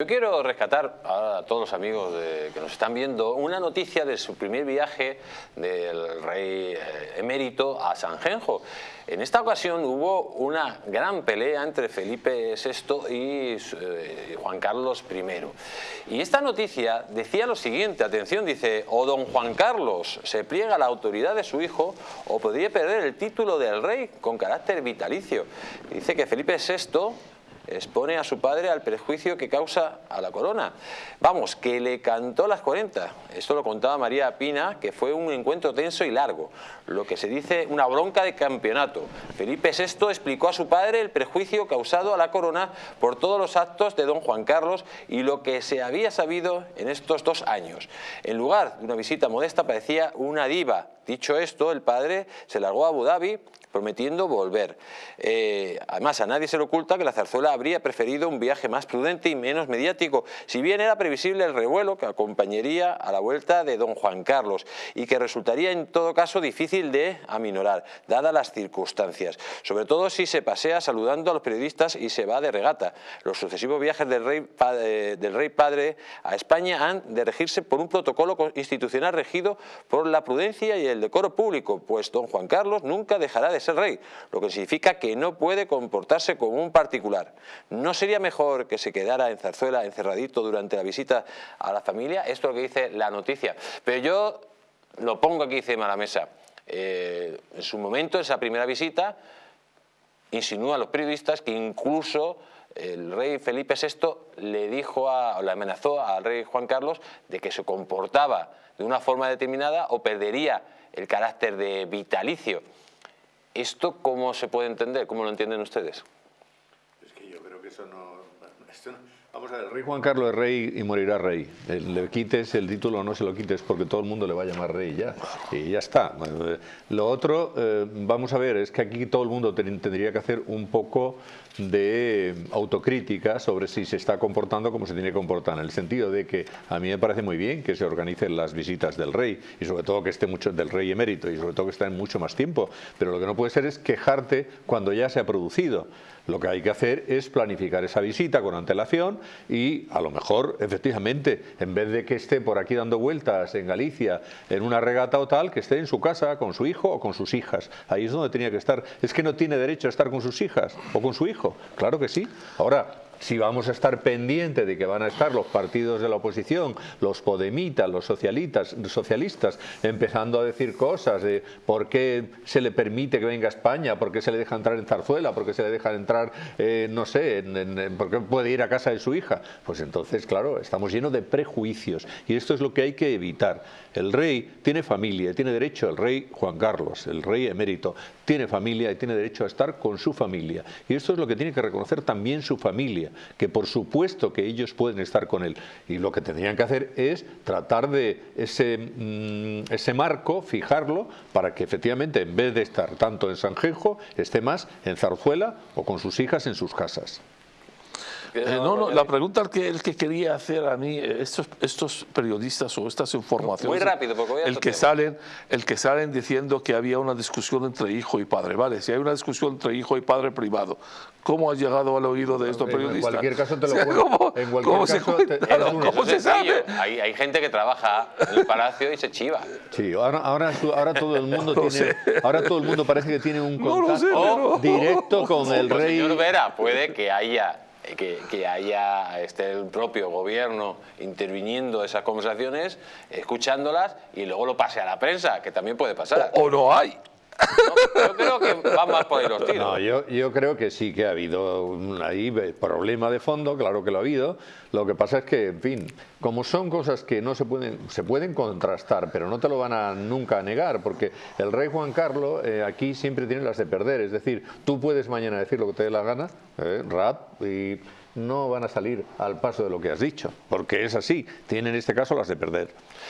Yo quiero rescatar a todos los amigos que nos están viendo una noticia de su primer viaje del rey eh, emérito a Sanjenjo. En esta ocasión hubo una gran pelea entre Felipe VI y eh, Juan Carlos I. Y esta noticia decía lo siguiente, atención, dice, o don Juan Carlos se pliega a la autoridad de su hijo o podría perder el título del rey con carácter vitalicio. Dice que Felipe VI expone a su padre al perjuicio que causa a la corona. Vamos, que le cantó las 40. Esto lo contaba María Pina, que fue un encuentro tenso y largo. Lo que se dice una bronca de campeonato. Felipe VI explicó a su padre el perjuicio causado a la corona por todos los actos de don Juan Carlos y lo que se había sabido en estos dos años. En lugar de una visita modesta parecía una diva. Dicho esto, el padre se largó a Abu Dhabi prometiendo volver. Eh, además, a nadie se le oculta que la zarzuela habría preferido un viaje más prudente y menos mediático, si bien era previsible el revuelo que acompañaría a la vuelta de don Juan Carlos y que resultaría en todo caso difícil de aminorar, dadas las circunstancias, sobre todo si se pasea saludando a los periodistas y se va de regata. Los sucesivos viajes del rey, padre, del rey padre a España han de regirse por un protocolo institucional regido por la prudencia y el decoro público, pues don Juan Carlos nunca dejará de es el rey, lo que significa que no puede comportarse como un particular. ¿No sería mejor que se quedara en Zarzuela encerradito durante la visita a la familia? Esto es lo que dice la noticia. Pero yo lo pongo aquí encima de la mesa. Eh, en su momento, esa primera visita, insinúa a los periodistas que incluso el rey Felipe VI le dijo a, o le amenazó al rey Juan Carlos de que se comportaba de una forma determinada o perdería el carácter de vitalicio. ¿Esto cómo se puede entender? ¿Cómo lo entienden ustedes? Es que yo creo que eso no... Vamos a ver, el rey Juan Carlos es rey y morirá rey. Le quites el título o no se lo quites porque todo el mundo le va a llamar rey ya. Y ya está. Eh, lo otro, eh, vamos a ver, es que aquí todo el mundo tendría que hacer un poco de autocrítica sobre si se está comportando como se tiene que comportar, en el sentido de que a mí me parece muy bien que se organicen las visitas del rey y sobre todo que esté mucho del rey emérito y sobre todo que esté en mucho más tiempo, pero lo que no puede ser es quejarte cuando ya se ha producido. Lo que hay que hacer es planificar esa visita con antelación y a lo mejor, efectivamente, en vez de que esté por aquí dando vueltas en Galicia en una regata o tal, que esté en su casa con su hijo o con sus hijas. Ahí es donde tenía que estar. Es que no tiene derecho a estar con sus hijas o con su hijo. Claro que sí. Ahora, si vamos a estar pendientes de que van a estar los partidos de la oposición, los podemitas, los socialistas, socialistas empezando a decir cosas de por qué se le permite que venga a España, por qué se le deja entrar en Zarzuela, por qué se le deja entrar, eh, no sé, por qué puede ir a casa de su hija, pues entonces, claro, estamos llenos de prejuicios y esto es lo que hay que evitar. El rey tiene familia, tiene derecho, el rey Juan Carlos, el rey emérito, tiene familia y tiene derecho a estar con su familia. Y esto es lo que tiene que reconocer también su familia que por supuesto que ellos pueden estar con él. Y lo que tendrían que hacer es tratar de ese, mm, ese marco, fijarlo, para que efectivamente en vez de estar tanto en Sanjenjo, esté más en Zarzuela o con sus hijas en sus casas. Eh, no, no, la pregunta que, el que quería hacer a mí, eh, estos, estos periodistas o estas informaciones... Muy rápido, porque voy a el que, salen, el que salen diciendo que había una discusión entre hijo y padre, ¿vale? Si hay una discusión entre hijo y padre privado, ¿cómo ha llegado al oído de estos periodistas? En cualquier caso te lo ¿Cómo, en ¿cómo se, ¿cómo se sabe? Hay, hay, gente que trabaja en el palacio y se chiva. Sí, ahora, ahora, ahora todo el mundo tiene... Ahora todo el mundo parece que tiene un contacto directo con el rey... Señor Vera, puede que haya que, haya este, el propio gobierno interviniendo esas conversaciones, escuchándolas y luego lo pase a la prensa, que también puede pasar. o, no hay. Yo creo que van más por ahí los tiros. No, yo, yo, creo que sí que ha habido un ahí problema de fondo, claro que lo ha habido. Lo que pasa es que, en fin, como son cosas que no se pueden, se pueden contrastar, pero no te lo van a nunca negar, porque el rey Juan Carlos eh, aquí siempre tiene las de perder. Es decir, tú puedes mañana decir lo que te dé la gana, eh, rap, y no van a salir al paso de lo que has dicho, porque es así, tienen en este caso las de perder.